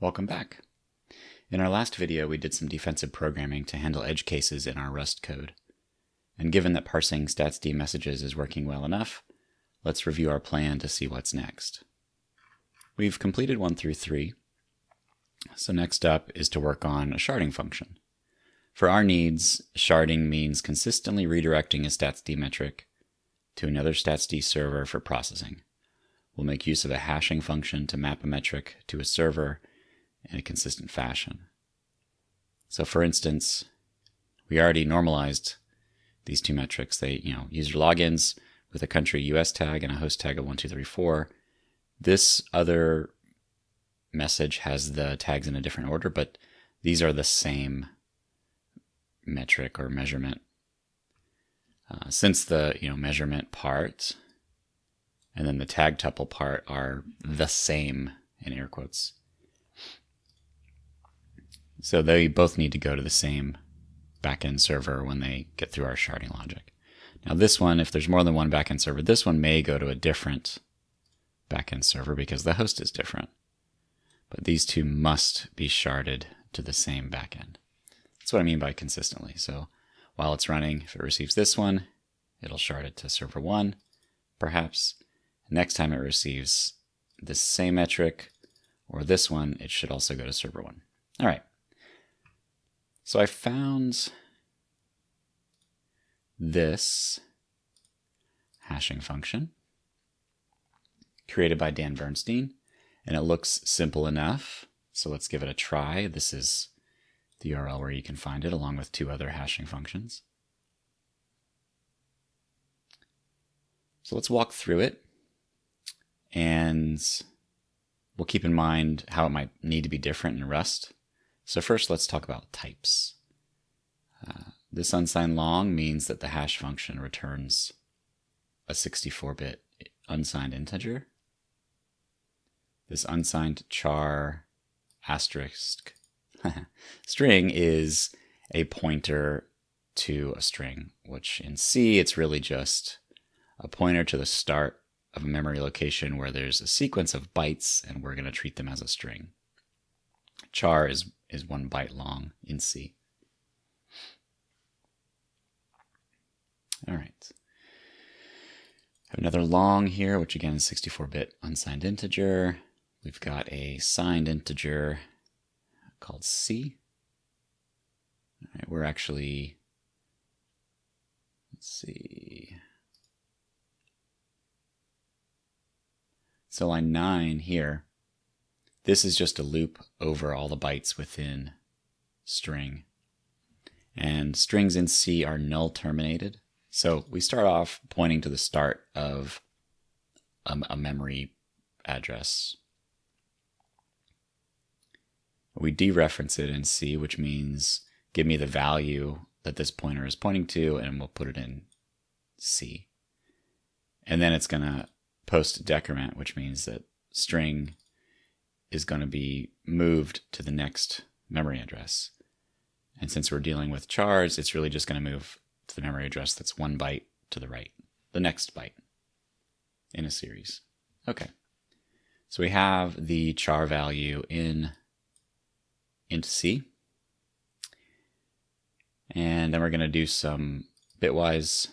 Welcome back. In our last video, we did some defensive programming to handle edge cases in our Rust code. And given that parsing statsd messages is working well enough, let's review our plan to see what's next. We've completed 1 through 3, so next up is to work on a sharding function. For our needs, sharding means consistently redirecting a statsd metric to another statsd server for processing. We'll make use of a hashing function to map a metric to a server in a consistent fashion. So for instance, we already normalized these two metrics. They, you know, user logins with a country US tag and a host tag of 1234. This other message has the tags in a different order, but these are the same metric or measurement. Uh, since the you know measurement part and then the tag tuple part are the same in air quotes, so they both need to go to the same backend server when they get through our sharding logic. Now this one, if there's more than one backend server, this one may go to a different backend server because the host is different. But these two must be sharded to the same backend. That's what I mean by consistently. So while it's running, if it receives this one, it'll shard it to server one, perhaps. Next time it receives this same metric or this one, it should also go to server one. All right. So I found this hashing function created by Dan Bernstein, and it looks simple enough. So let's give it a try. This is the URL where you can find it along with two other hashing functions. So let's walk through it and we'll keep in mind how it might need to be different in Rust. So first, let's talk about types. Uh, this unsigned long means that the hash function returns a 64-bit unsigned integer. This unsigned char asterisk string is a pointer to a string, which in C, it's really just a pointer to the start of a memory location where there's a sequence of bytes and we're going to treat them as a string. Char is is one byte long in C. All right. Have another long here, which again is 64-bit unsigned integer. We've got a signed integer called C. All right, we're actually, let's see. So line 9 here this is just a loop over all the bytes within string. And strings in C are null terminated. So we start off pointing to the start of a, a memory address. We dereference it in C, which means give me the value that this pointer is pointing to, and we'll put it in C. And then it's going to post decrement, which means that string is going to be moved to the next memory address. And since we're dealing with chars, it's really just going to move to the memory address that's one byte to the right, the next byte in a series. Okay. So we have the char value in int c. And then we're going to do some bitwise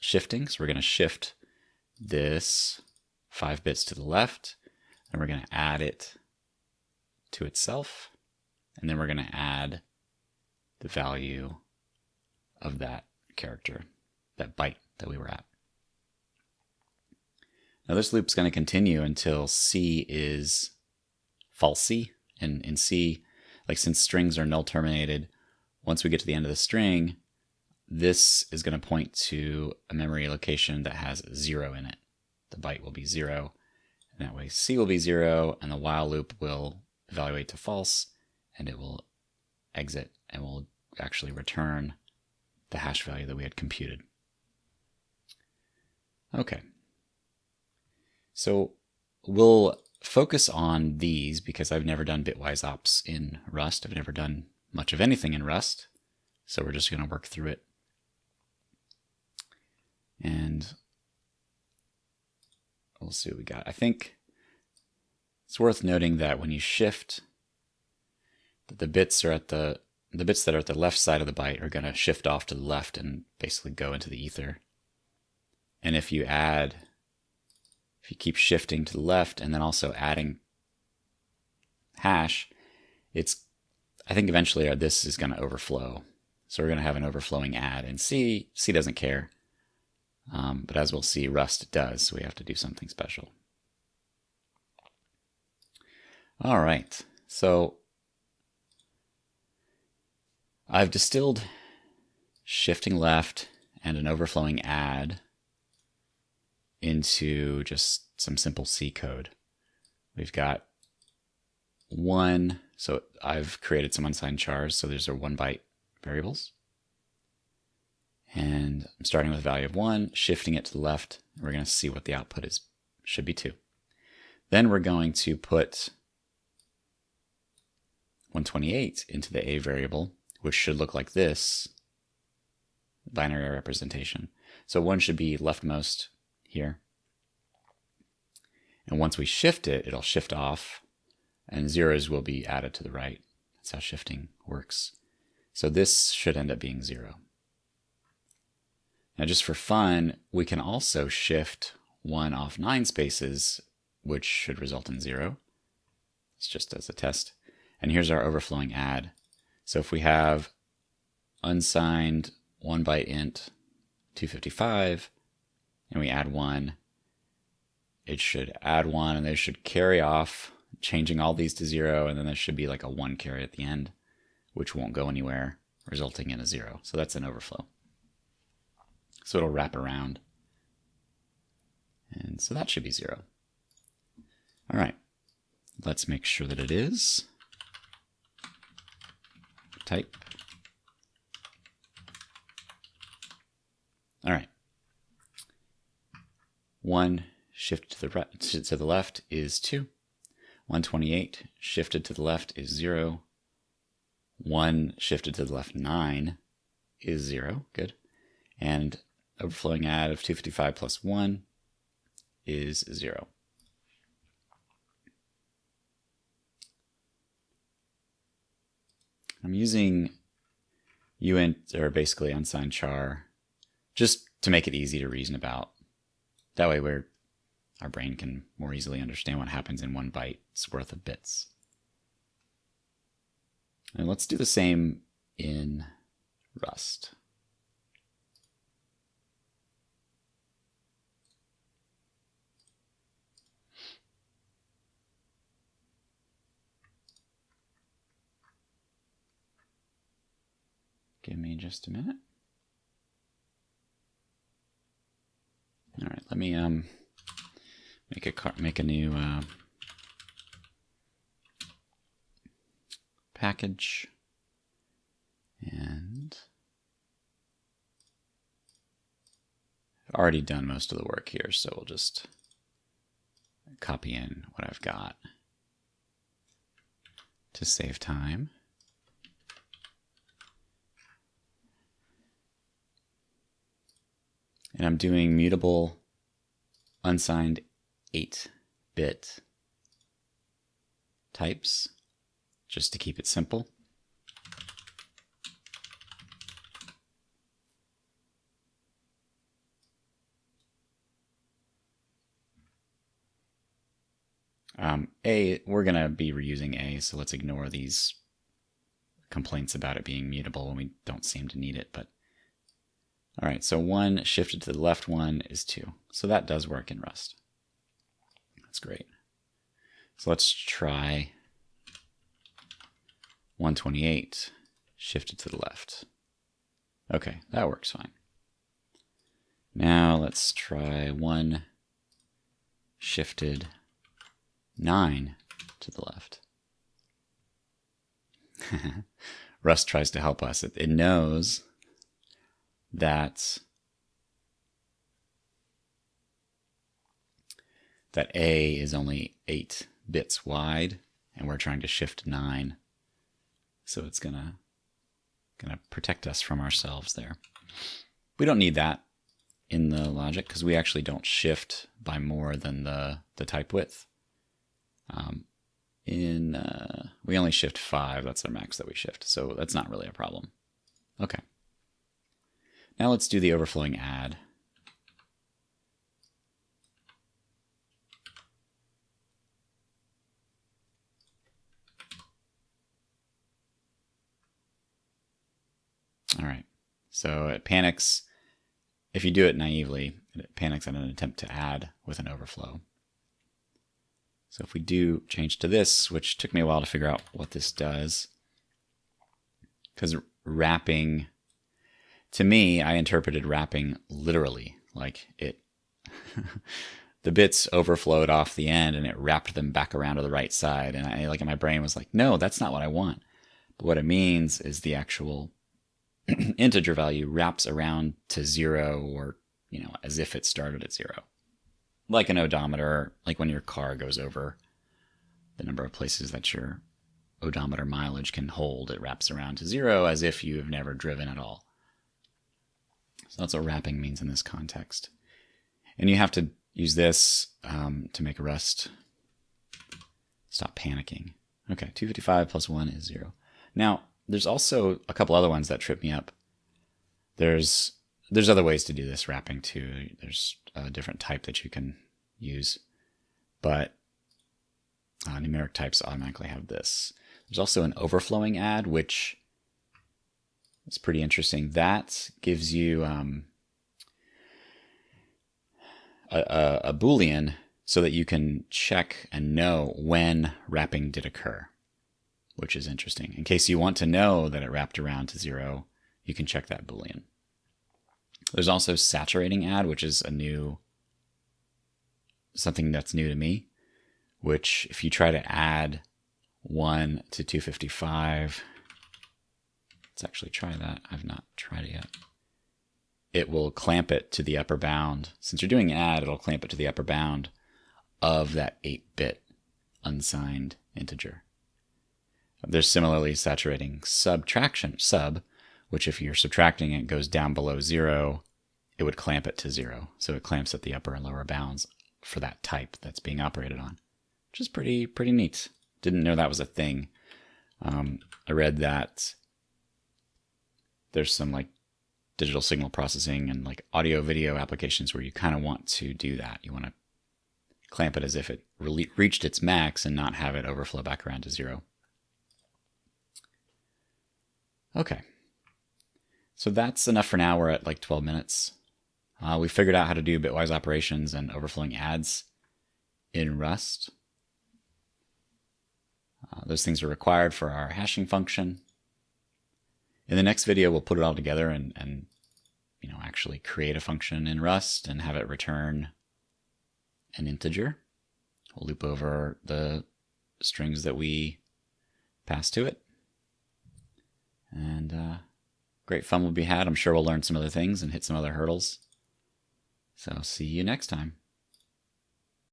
shifting. So we're going to shift this five bits to the left and we're going to add it to itself. And then we're going to add the value of that character, that byte that we were at. Now this loop is going to continue until C is falsy. And in C, like since strings are null terminated, once we get to the end of the string, this is going to point to a memory location that has zero in it. The byte will be zero. And that way C will be zero and the while loop will evaluate to false and it will exit and will actually return the hash value that we had computed. Okay. So we'll focus on these because I've never done bitwise ops in Rust. I've never done much of anything in Rust. So we're just going to work through it. And we'll see what we got. I think It's worth noting that when you shift, that the bits are at the the bits that are at the left side of the byte are going to shift off to the left and basically go into the ether. And if you add, if you keep shifting to the left and then also adding hash, it's, I think eventually this is going to overflow. So we're going to have an overflowing add. And C, C doesn't care. Um, but as we'll see, Rust does, so we have to do something special. All right, so I've distilled shifting left and an overflowing add into just some simple C code. We've got one, so I've created some unsigned chars, so these are one byte variables. And I'm starting with a value of one, shifting it to the left. We're going to see what the output is, should be two. Then we're going to put 128 into the A variable, which should look like this binary representation. So one should be leftmost here. And once we shift it, it'll shift off and zeros will be added to the right. That's how shifting works. So this should end up being zero. Now just for fun, we can also shift one off nine spaces, which should result in zero. It's just as a test. And here's our overflowing add. So if we have unsigned one byte int 255 and we add one, it should add one and they should carry off, changing all these to zero, and then there should be like a one carry at the end, which won't go anywhere, resulting in a zero. So that's an overflow. So it'll wrap around. And so that should be zero. All right, let's make sure that it is type. All right. One shifted to the to the left is two. 128 shifted to the left is zero. One shifted to the left nine is zero. Good. And overflowing add of 255 plus one is zero. I'm using uint, or basically unsigned char, just to make it easy to reason about. That way we're, our brain can more easily understand what happens in one byte's worth of bits. And let's do the same in Rust. Give me just a minute. All right, let me um make a car make a new uh, package and I've already done most of the work here, so we'll just copy in what I've got to save time. And I'm doing mutable unsigned 8-bit types just to keep it simple. Um, a, we're going to be reusing A, so let's ignore these complaints about it being mutable when we don't seem to need it, but all right, so one shifted to the left one is two. So that does work in Rust. That's great. So let's try 128 shifted to the left. Okay, that works fine. Now let's try one shifted nine to the left. Rust tries to help us. It, it knows that that A is only 8 bits wide and we're trying to shift 9. So it's going to going to protect us from ourselves there. We don't need that in the logic because we actually don't shift by more than the, the type width. Um, in uh, we only shift five. That's our max that we shift, so that's not really a problem. Okay. Now let's do the overflowing add. All right. So it panics. If you do it naively, it panics at an attempt to add with an overflow. So if we do change to this, which took me a while to figure out what this does, because wrapping, to me, I interpreted wrapping literally, like it, the bits overflowed off the end and it wrapped them back around to the right side. And I, like, my brain was like, no, that's not what I want. But what it means is the actual integer value wraps around to zero or, you know, as if it started at zero. Like an odometer, like when your car goes over the number of places that your odometer mileage can hold, it wraps around to zero as if you have never driven at all. That's what wrapping means in this context. And you have to use this um, to make a Rust stop panicking. Okay, 255 plus 1 is 0. Now, there's also a couple other ones that trip me up. There's there's other ways to do this wrapping too. There's a different type that you can use, but uh, numeric types automatically have this. There's also an overflowing add, which is pretty interesting. That gives you um, a, a, a boolean so that you can check and know when wrapping did occur which is interesting. In case you want to know that it wrapped around to zero, you can check that Boolean. There's also saturating add, which is a new, something that's new to me, which if you try to add 1 to 255, let's actually try that. I've not tried it yet. It will clamp it to the upper bound. Since you're doing add, it'll clamp it to the upper bound of that 8-bit unsigned integer. There's similarly saturating subtraction, sub, which if you're subtracting it goes down below zero, it would clamp it to zero. So it clamps at the upper and lower bounds for that type that's being operated on, which is pretty pretty neat. Didn't know that was a thing. Um, I read that there's some like digital signal processing and like audio video applications where you kind of want to do that. You want to clamp it as if it re- reached its max and not have it overflow back around to zero. Okay. So that's enough for now. We're at like 12 minutes. Uh, we figured out how to do bitwise operations and overflowing adds in Rust. Uh, those things are required for our hashing function. In the next video, we'll put it all together and, and you know actually create a function in Rust and have it return an integer. We'll loop over the strings that we pass to it. And uh, great fun will be had. I'm sure we'll learn some other things and hit some other hurdles. So see you next time.